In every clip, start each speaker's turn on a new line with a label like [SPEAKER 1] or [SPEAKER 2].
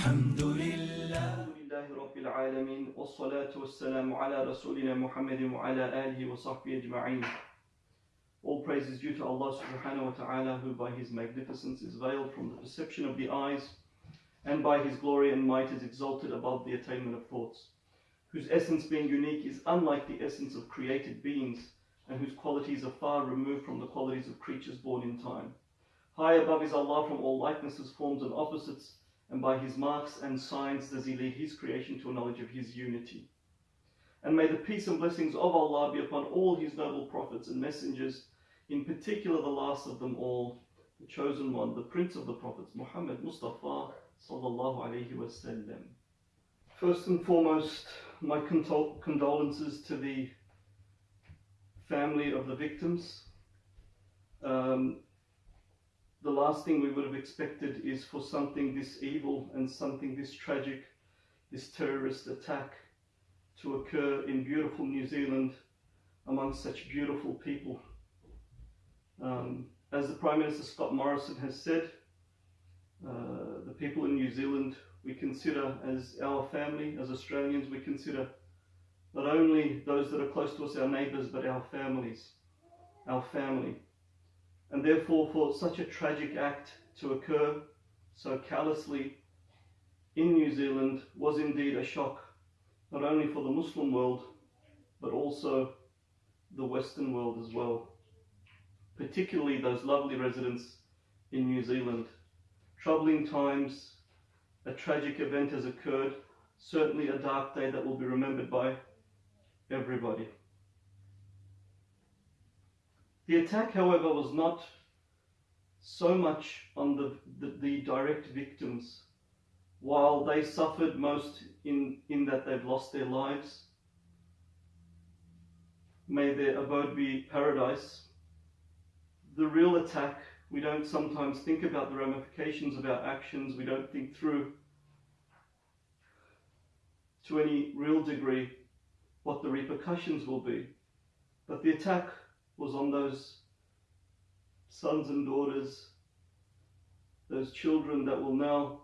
[SPEAKER 1] الحمد لله
[SPEAKER 2] الحمد لله رب العالمين والصلاة والسلام على رسولنا محمد وعلى آله وصحبه أجمعين All praise is due to Allah subhanahu wa ta'ala who by His magnificence is veiled from the perception of the eyes and by His glory and might is exalted above the attainment of thoughts whose essence being unique is unlike the essence of created beings and whose qualities are far removed from the qualities of creatures born in time. High above is Allah from all likenesses, forms and opposites and by his marks and signs does he lead his creation to a knowledge of his unity. And may the peace and blessings of Allah be upon all his noble prophets and messengers, in particular the last of them all, the chosen one, the prince of the prophets, Muhammad Mustafa sallallahu alaihi wasallam. First and foremost, my condol- condolences to the family of the victims. Um, the last thing we would have expected is for something this evil and something this tragic, this terrorist attack to occur in beautiful New Zealand among such beautiful people. Um, as the Prime Minister Scott Morrison has said, uh, the people in New Zealand we consider as our family, as Australians, we consider not only those that are close to us, our neighbours, but our families, our family. And therefore, for such a tragic act to occur so callously in New Zealand was indeed a shock, not only for the Muslim world, but also the Western world as well. Particularly those lovely residents in New Zealand. Troubling times, a tragic event has occurred, certainly a dark day that will be remembered by everybody. The attack, however, was not so much on the, the, the, direct victims. While they suffered most in, in that they've lost their lives, may their abode be paradise. The real attack, we don't sometimes think about the ramifications of our actions, we don't think through to any real degree what the repercussions will be. But the attack was on those sons and daughters, those children that will now,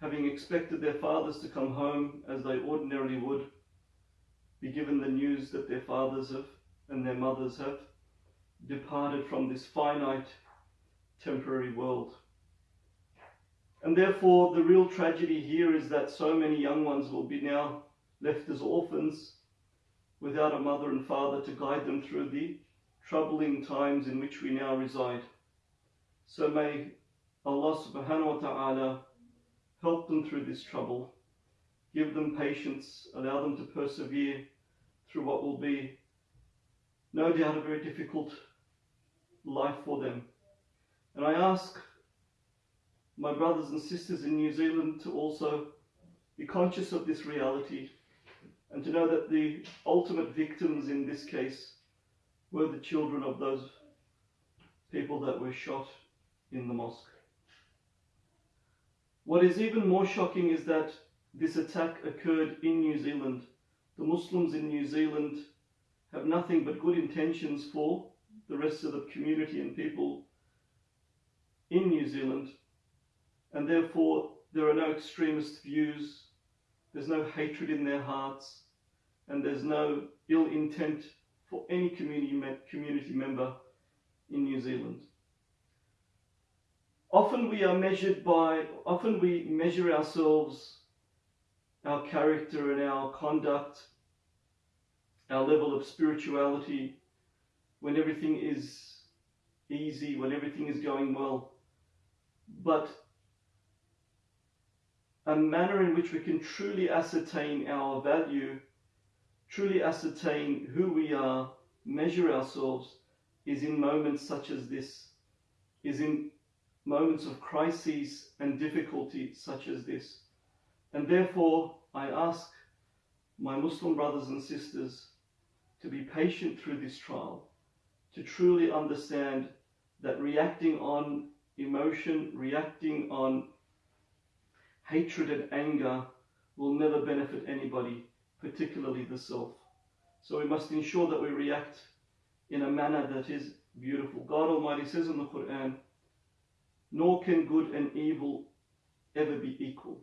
[SPEAKER 2] having expected their fathers to come home as they ordinarily would, be given the news that their fathers have and their mothers have departed from this finite, temporary world. And therefore, the real tragedy here is that so many young ones will be now left as orphans without a mother and father to guide them through the troubling times in which we now reside. So may Allah subhanahu wa ta'ala help them through this trouble, give them patience, allow them to persevere through what will be no doubt a very difficult life for them. And I ask my brothers and sisters in New Zealand to also be conscious of this reality and to know that the ultimate victims in this case were the children of those people that were shot in the mosque. What is even more shocking is that this attack occurred in New Zealand. The Muslims in New Zealand have nothing but good intentions for the rest of the community and people in New Zealand, and therefore there are no extremist views, there's no hatred in their hearts, and there's no ill intent for any community, community member in New Zealand. Often we are measured by, often we measure ourselves, our character and our conduct, our level of spirituality, when everything is easy, when everything is going well. But a manner in which we can truly ascertain our value truly ascertain who we are, measure ourselves, is in moments such as this, is in moments of crises and difficulty such as this. And therefore, I ask my Muslim brothers and sisters to be patient through this trial, to truly understand that reacting on emotion, reacting on hatred and anger will never benefit anybody particularly the self. So we must ensure that we react in a manner that is beautiful. God Almighty says in the Quran, nor can good and evil ever be equal.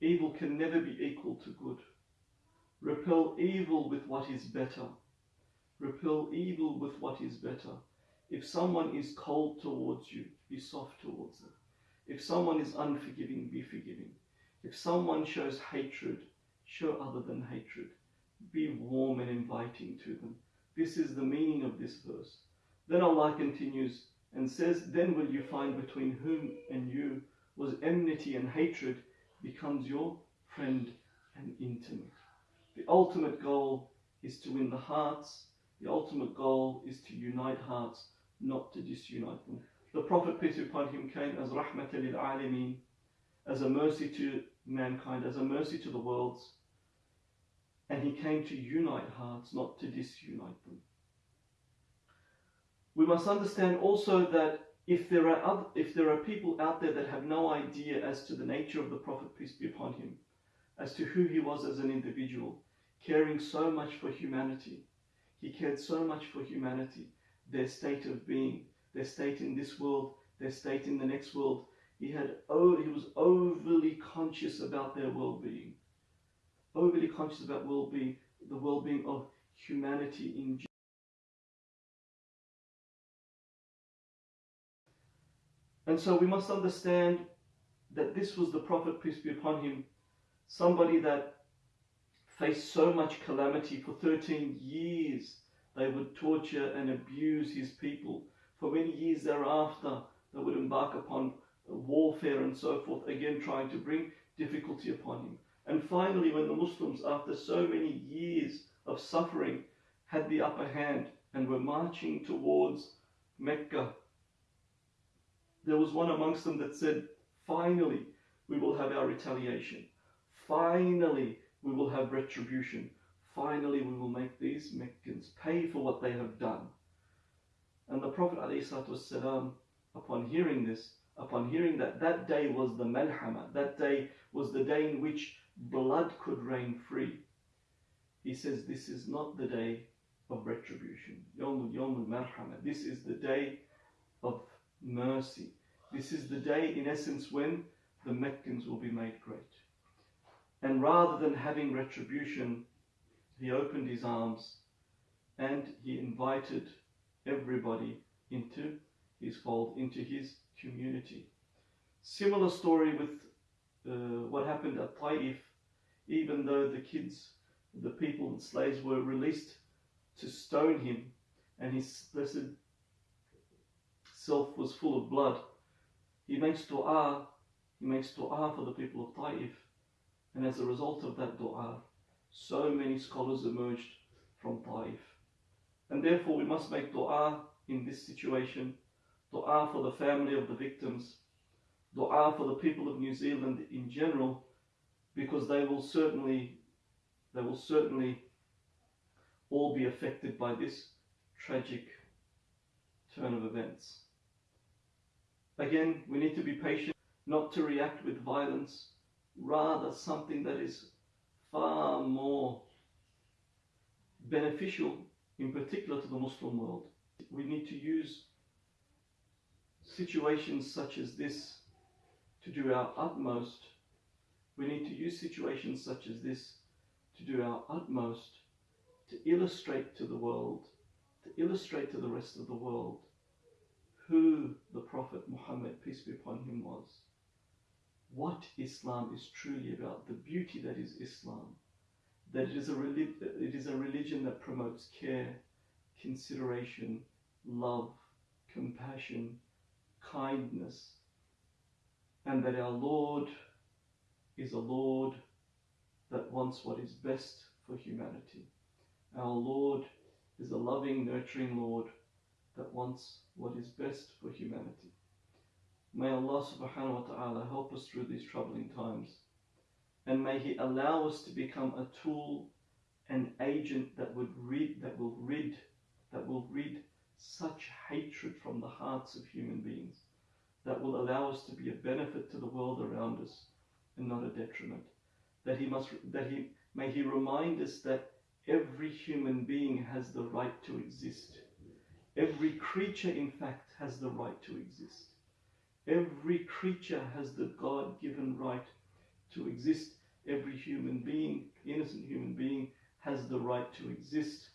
[SPEAKER 2] Evil can never be equal to good. Repel evil with what is better. Repel evil with what is better. If someone is cold towards you, be soft towards them. If someone is unforgiving, be forgiving. If someone shows hatred, show other than hatred. Be warm and inviting to them. This is the meaning of this verse. Then Allah continues and says, Then will you find between whom and you was enmity and hatred becomes your friend and intimate. The ultimate goal is to win the hearts. The ultimate goal is to unite hearts, not to disunite them. The Prophet, peace be upon him, came as rahmat lil alameen, as a mercy to mankind, as a mercy to the worlds. And he came to unite hearts, not to disunite them. We must understand also that if there are other, if there are people out there that have no idea as to the nature of the Prophet, peace be upon him, as to who he was as an individual, caring so much for humanity, he cared so much for humanity, their state of being, their state in this world, their state in the next world. He had oh, he was overly conscious about their well-being, overly conscious about well-being, the well-being of humanity in general. And so we must understand that this was the Prophet, peace be upon him, somebody that faced so much calamity for 13 years. They would torture and abuse his people. For many years thereafter, they would embark upon warfare and so forth, again trying to bring difficulty upon him. And finally, when the Muslims, after so many years of suffering, had the upper hand and were marching towards Mecca, there was one amongst them that said, Finally, we will have our retaliation. Finally, we will have retribution. Finally, we will make these Meccans pay for what they have done. And the Prophet ﷺ, upon hearing this, upon hearing that that day was the Malhama, that day was the day in which blood could reign free, he says, This is not the day of retribution. Yawmul Yawmul Marhama. This is the day of mercy. This is the day, in essence, when the Meccans will be made great. And rather than having retribution, he opened his arms and he invited everybody into his fold, into his community. Similar story with uh, what happened at Taif, even though the kids, the people, the slaves were released to stone him, and his blessed self was full of blood. He makes dua, he makes dua for the people of Taif, and as a result of that dua, so many scholars emerged from Taif. And therefore we must make dua in this situation, dua for the family of the victims, dua for the people of New Zealand in general, because they will certainly, they will certainly all be affected by this tragic turn of events. Again, we need to be patient, not to react with violence, rather something that is far more beneficial, in particular to the Muslim world. We need to use situations such as this to do our utmost. We need to use situations such as this to do our utmost to illustrate to the world, to illustrate to the rest of the world who the Prophet Muhammad, peace be upon him, was. What Islam is truly about, the beauty that is Islam. That it is a, it is a religion that promotes care, consideration, love, compassion, kindness, and that our Lord is a Lord that wants what is best for humanity. Our Lord is a loving, nurturing Lord that wants what is best for humanity. May Allah subhanahu wa ta'ala help us through these troubling times. And may He allow us to become a tool, an agent that would rid, that will rid, that will rid such hatred from the hearts of human beings, that will allow us to be a benefit to the world around us and not a detriment. That He must, that He, may He remind us that every human being has the right to exist Every creature, in fact, has the right to exist. Every creature has the God given right to exist. Every human being, innocent human being, has the right to exist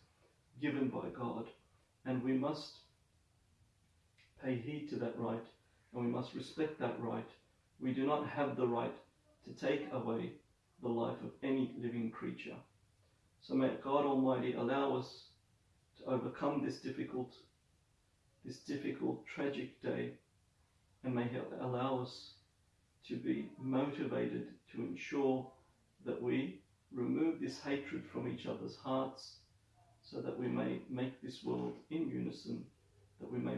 [SPEAKER 2] given by God. And we must pay heed to that right and we must respect that right. We do not have the right to take away the life of any living creature. So may God Almighty allow us to overcome this difficult, this difficult, tragic day, and may He allow us to be motivated to ensure that we remove this hatred from each other's hearts so that we may make this world in unison, that we may